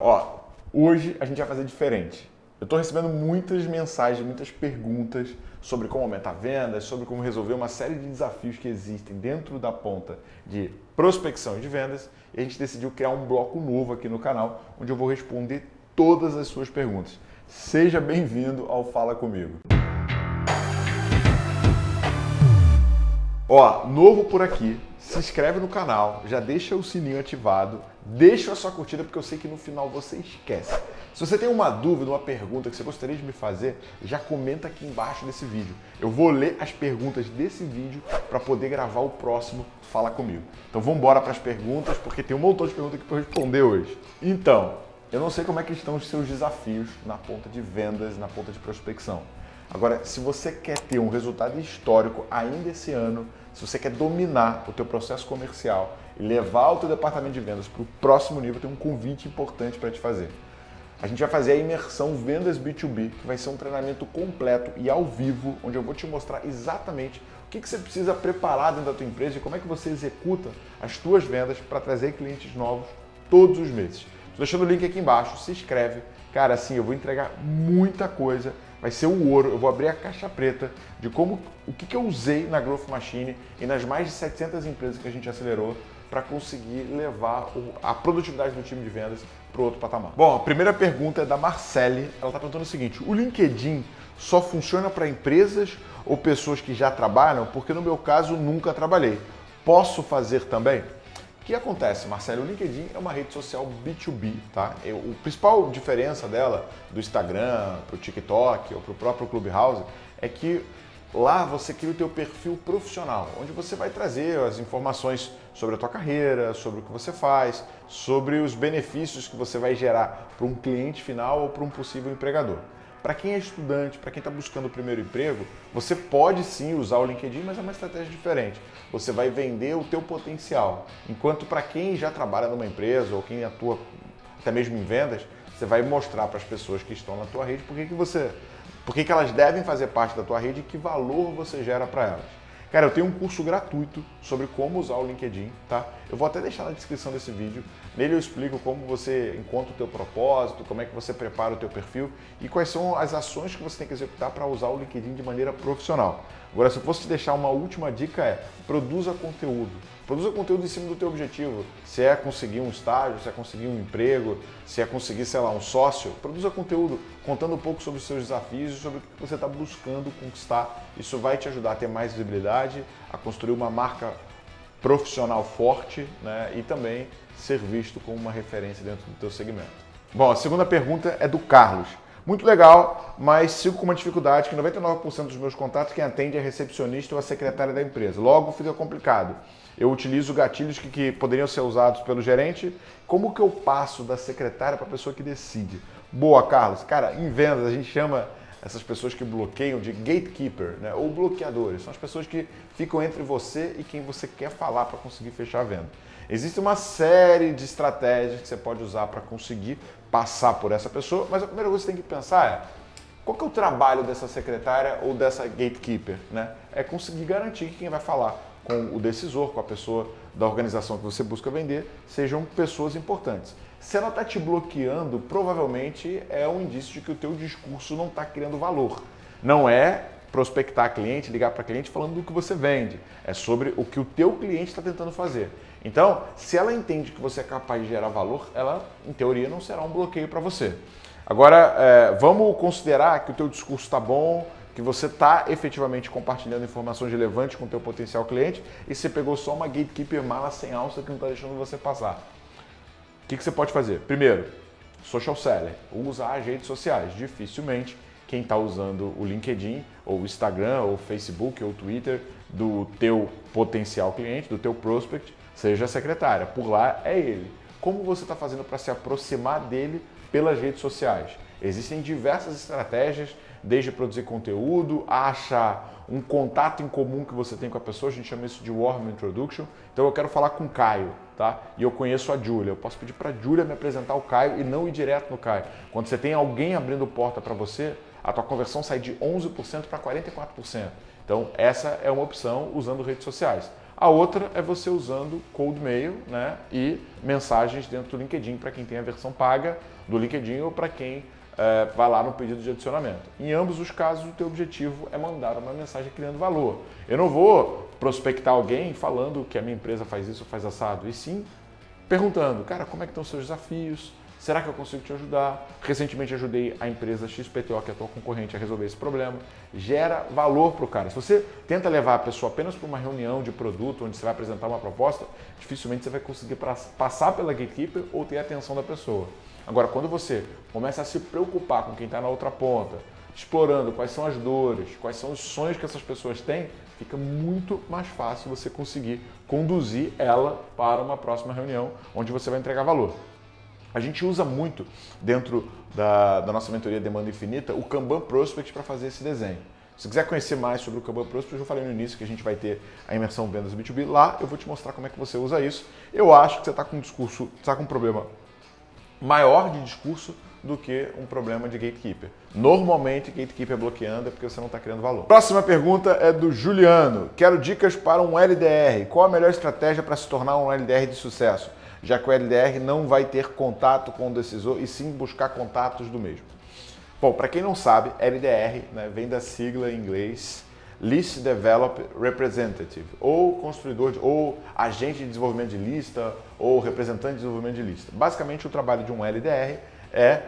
Ó, hoje a gente vai fazer diferente. Eu estou recebendo muitas mensagens, muitas perguntas sobre como aumentar vendas, sobre como resolver uma série de desafios que existem dentro da ponta de prospecção de vendas. E a gente decidiu criar um bloco novo aqui no canal, onde eu vou responder todas as suas perguntas. Seja bem-vindo ao Fala Comigo. Ó, novo por aqui, se inscreve no canal, já deixa o sininho ativado, deixa a sua curtida porque eu sei que no final você esquece. Se você tem uma dúvida, uma pergunta que você gostaria de me fazer, já comenta aqui embaixo desse vídeo. Eu vou ler as perguntas desse vídeo para poder gravar o próximo Fala Comigo. Então vamos embora para as perguntas, porque tem um montão de perguntas aqui para responder hoje. Então, eu não sei como é que estão os seus desafios na ponta de vendas, na ponta de prospecção. Agora, se você quer ter um resultado histórico ainda esse ano, se você quer dominar o teu processo comercial e levar o teu departamento de vendas para o próximo nível, tem um convite importante para te fazer. A gente vai fazer a imersão Vendas B2B, que vai ser um treinamento completo e ao vivo, onde eu vou te mostrar exatamente o que, você precisa preparar dentro da tua empresa e como é que você executa as tuas vendas para trazer clientes novos todos os meses. Estou deixando o link aqui embaixo, se inscreve. Cara, assim, eu vou entregar muita coisa vai ser o ouro. Eu vou abrir a caixa preta de como o que, que eu usei na Growth Machine e nas mais de 700 empresas que a gente acelerou para conseguir levar a produtividade do time de vendas para outro patamar. Bom, a primeira pergunta é da Marcele. Ela está perguntando o seguinte: o LinkedIn só funciona para empresas ou pessoas que já trabalham? Porque no meu caso nunca trabalhei. Posso fazer também? Que acontece, Marcelo? O LinkedIn é uma rede social B2B, tá? O principal diferença dela do Instagram para o TikTok ou para o próprio Clubhouse é que lá você cria o teu perfil profissional, onde você vai trazer as informações sobre a tua carreira, sobre o que você faz, sobre os benefícios que você vai gerar para um cliente final ou para um possível empregador. Para quem é estudante, para quem está buscando o primeiro emprego, você pode sim usar o LinkedIn, mas é uma estratégia diferente. Você vai vender o teu potencial. Enquanto para quem já trabalha numa empresa ou quem atua até mesmo em vendas, você vai mostrar para as pessoas que estão na tua rede por que, que você, por que, que elas devem fazer parte da tua rede e que valor você gera para elas. Cara, eu tenho um curso gratuito sobre como usar o LinkedIn, tá? Eu vou até deixar na descrição desse vídeo. Nele eu explico como você encontra o teu propósito, como é que você prepara o teu perfil e quais são as ações que você tem que executar para usar o LinkedIn de maneira profissional. Agora, se eu fosse te deixar uma última dica é, produza conteúdo. Produza conteúdo em cima do teu objetivo. Se é conseguir um estágio, se é conseguir um emprego, se é conseguir, sei lá, um sócio. Produza conteúdo contando um pouco sobre os seus desafios e sobre o que você está buscando conquistar. Isso vai te ajudar a ter mais visibilidade, a construir uma marca profissional forte né? e também ser visto como uma referência dentro do teu segmento. Bom, a segunda pergunta é do Carlos. Muito legal, mas sigo com uma dificuldade que 99% dos meus contatos quem atende é recepcionista ou a secretária da empresa. Logo fica complicado eu utilizo gatilhos que, que poderiam ser usados pelo gerente. Como que eu passo da secretária para a pessoa que decide? Boa, Carlos. Cara, em vendas a gente chama essas pessoas que bloqueiam de gatekeeper, né? ou bloqueadores. São as pessoas que ficam entre você e quem você quer falar para conseguir fechar a venda. Existe uma série de estratégias que você pode usar para conseguir passar por essa pessoa, mas a primeira coisa que você tem que pensar é qual que é o trabalho dessa secretária ou dessa gatekeeper? Né? É conseguir garantir que quem vai falar com o decisor, com a pessoa da organização que você busca vender, sejam pessoas importantes. Se ela está te bloqueando, provavelmente é um indício de que o teu discurso não está criando valor. Não é prospectar cliente, ligar para cliente falando do que você vende. É sobre o que o teu cliente está tentando fazer. Então, se ela entende que você é capaz de gerar valor, ela, em teoria, não será um bloqueio para você. Agora, é, vamos considerar que o teu discurso está bom, que você está efetivamente compartilhando informações relevantes com o teu potencial cliente e você pegou só uma gatekeeper mala sem alça que não está deixando você passar. O que, que você pode fazer? Primeiro, social seller, usar as redes sociais. Dificilmente quem está usando o LinkedIn, ou o Instagram, ou o Facebook, ou o Twitter do teu potencial cliente, do teu prospect, seja a secretária. Por lá é ele. Como você está fazendo para se aproximar dele pelas redes sociais? Existem diversas estratégias desde produzir conteúdo, a achar um contato em comum que você tem com a pessoa, a gente chama isso de warm introduction. Então eu quero falar com o Caio, tá? E eu conheço a Júlia. Eu posso pedir para a Júlia me apresentar o Caio e não ir direto no Caio. Quando você tem alguém abrindo porta para você, a tua conversão sai de 11% para 44%. Então essa é uma opção usando redes sociais. A outra é você usando cold mail né, e mensagens dentro do LinkedIn para quem tem a versão paga do LinkedIn ou para quem é, vai lá no pedido de adicionamento. Em ambos os casos, o teu objetivo é mandar uma mensagem criando valor. Eu não vou prospectar alguém falando que a minha empresa faz isso faz assado, e sim perguntando, cara, como é que estão os seus desafios? Será que eu consigo te ajudar? Recentemente ajudei a empresa XPTO, que é a tua concorrente, a resolver esse problema. Gera valor para o cara. Se você tenta levar a pessoa apenas para uma reunião de produto, onde você vai apresentar uma proposta, dificilmente você vai conseguir passar pela gatekeeper ou ter a atenção da pessoa. Agora, quando você começa a se preocupar com quem está na outra ponta, explorando quais são as dores, quais são os sonhos que essas pessoas têm, fica muito mais fácil você conseguir conduzir ela para uma próxima reunião onde você vai entregar valor. A gente usa muito dentro da, da nossa mentoria Demanda Infinita o Kanban Prospect para fazer esse desenho. Se quiser conhecer mais sobre o Kanban Prospect, eu falei no início que a gente vai ter a imersão Vendas B2B. Lá eu vou te mostrar como é que você usa isso. Eu acho que você está com um discurso, está com um problema maior de discurso do que um problema de gatekeeper. Normalmente, gatekeeper bloqueando é porque você não está criando valor. Próxima pergunta é do Juliano. Quero dicas para um LDR. Qual a melhor estratégia para se tornar um LDR de sucesso? Já que o LDR não vai ter contato com o decisor e sim buscar contatos do mesmo. Bom, para quem não sabe, LDR né, vem da sigla em inglês List Develop Representative, ou construidor, de, ou agente de desenvolvimento de lista, ou representante de desenvolvimento de lista. Basicamente, o trabalho de um LDR é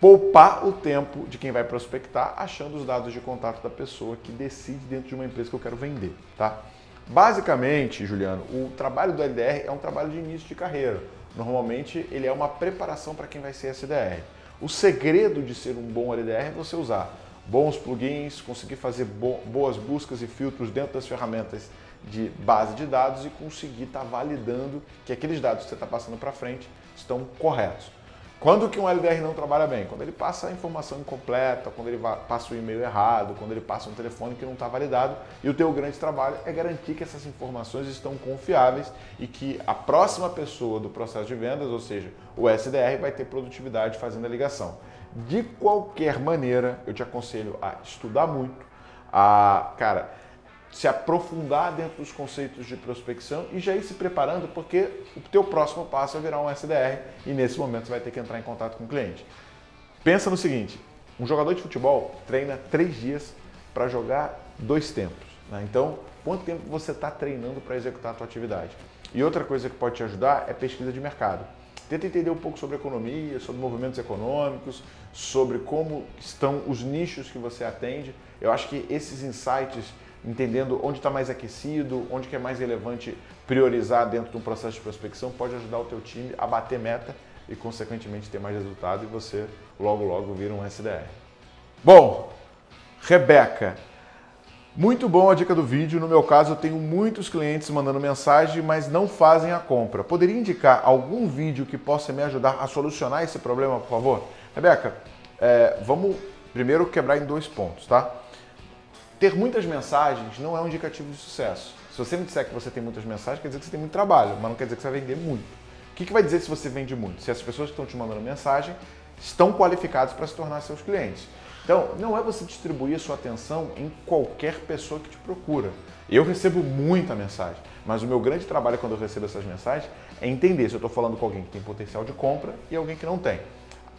poupar o tempo de quem vai prospectar achando os dados de contato da pessoa que decide dentro de uma empresa que eu quero vender, tá? Basicamente, Juliano, o trabalho do LDR é um trabalho de início de carreira. Normalmente, ele é uma preparação para quem vai ser SDR. O segredo de ser um bom LDR é você usar bons plugins, conseguir fazer boas buscas e filtros dentro das ferramentas de base de dados e conseguir estar tá validando que aqueles dados que você está passando para frente estão corretos. Quando que um LDR não trabalha bem? Quando ele passa a informação incompleta, quando ele passa o e-mail errado, quando ele passa um telefone que não está validado. E o teu grande trabalho é garantir que essas informações estão confiáveis e que a próxima pessoa do processo de vendas, ou seja, o SDR, vai ter produtividade fazendo a ligação. De qualquer maneira, eu te aconselho a estudar muito, a, cara, se aprofundar dentro dos conceitos de prospecção e já ir se preparando, porque o teu próximo passo é virar um SDR e nesse momento você vai ter que entrar em contato com o cliente. Pensa no seguinte, um jogador de futebol treina três dias para jogar dois tempos. Né? Então, quanto tempo você está treinando para executar a tua atividade? E outra coisa que pode te ajudar é pesquisa de mercado. Tenta entender um pouco sobre economia, sobre movimentos econômicos, sobre como estão os nichos que você atende. Eu acho que esses insights entendendo onde está mais aquecido, onde que é mais relevante priorizar dentro de um processo de prospecção, pode ajudar o teu time a bater meta e, consequentemente, ter mais resultado e você logo, logo vira um SDR. Bom, Rebeca, muito bom a dica do vídeo. No meu caso, eu tenho muitos clientes mandando mensagem, mas não fazem a compra. Poderia indicar algum vídeo que possa me ajudar a solucionar esse problema, por favor? Rebeca, é, vamos primeiro quebrar em dois pontos, tá? Ter muitas mensagens não é um indicativo de sucesso. Se você me disser que você tem muitas mensagens, quer dizer que você tem muito trabalho, mas não quer dizer que você vai vender muito. O que, que vai dizer se você vende muito? Se as pessoas que estão te mandando mensagem estão qualificadas para se tornar seus clientes. Então, não é você distribuir a sua atenção em qualquer pessoa que te procura. Eu recebo muita mensagem, mas o meu grande trabalho quando eu recebo essas mensagens é entender se eu estou falando com alguém que tem potencial de compra e alguém que não tem.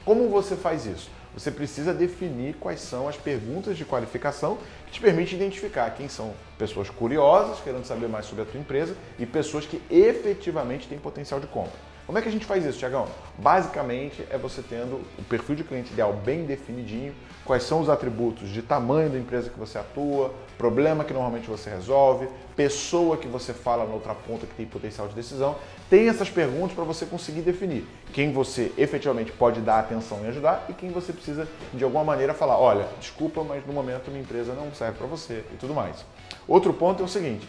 Como você faz isso? Você precisa definir quais são as perguntas de qualificação que te permitem identificar quem são pessoas curiosas, querendo saber mais sobre a tua empresa, e pessoas que efetivamente têm potencial de compra. Como é que a gente faz isso, Tiagão? Basicamente é você tendo o perfil de cliente ideal bem definidinho, quais são os atributos de tamanho da empresa que você atua, problema que normalmente você resolve, pessoa que você fala na outra ponta que tem potencial de decisão. Tem essas perguntas para você conseguir definir quem você efetivamente pode dar atenção e ajudar e quem você precisa de alguma maneira falar, olha, desculpa, mas no momento minha empresa não serve para você e tudo mais. Outro ponto é o seguinte,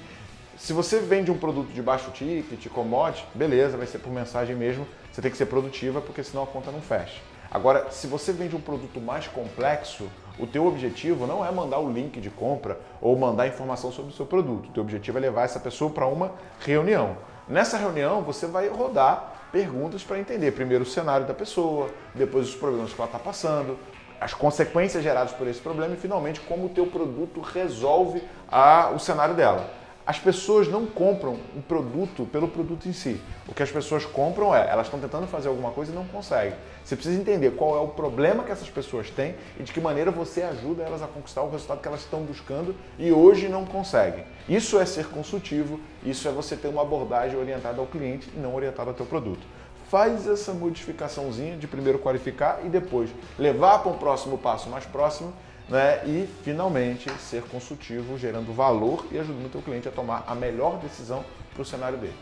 se você vende um produto de baixo ticket, commodity, beleza, vai ser por mensagem mesmo, você tem que ser produtiva porque senão a conta não fecha. Agora, se você vende um produto mais complexo, o teu objetivo não é mandar o link de compra ou mandar informação sobre o seu produto. O teu objetivo é levar essa pessoa para uma reunião. Nessa reunião, você vai rodar perguntas para entender primeiro o cenário da pessoa, depois os problemas que ela está passando, as consequências geradas por esse problema e finalmente como o teu produto resolve a, o cenário dela. As pessoas não compram um produto pelo produto em si. O que as pessoas compram é, elas estão tentando fazer alguma coisa e não conseguem. Você precisa entender qual é o problema que essas pessoas têm e de que maneira você ajuda elas a conquistar o resultado que elas estão buscando e hoje não conseguem. Isso é ser consultivo, isso é você ter uma abordagem orientada ao cliente e não orientada ao teu produto faz essa modificaçãozinha de primeiro qualificar e depois levar para um próximo passo mais próximo né? e finalmente ser consultivo, gerando valor e ajudando o teu cliente a tomar a melhor decisão para o cenário dele.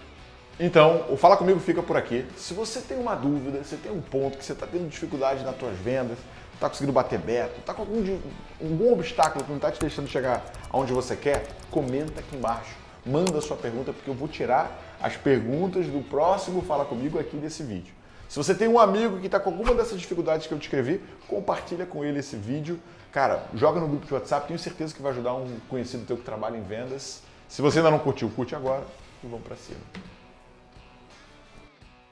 Então, o Fala Comigo fica por aqui. Se você tem uma dúvida, você tem um ponto que você está tendo dificuldade nas tuas vendas, está conseguindo bater beta, está com algum, algum obstáculo que não está te deixando chegar aonde você quer, comenta aqui embaixo. Manda a sua pergunta, porque eu vou tirar as perguntas do próximo Fala Comigo aqui desse vídeo. Se você tem um amigo que está com alguma dessas dificuldades que eu descrevi, compartilha com ele esse vídeo. Cara, joga no grupo de WhatsApp, tenho certeza que vai ajudar um conhecido teu que trabalha em vendas. Se você ainda não curtiu, curte agora e vamos para cima.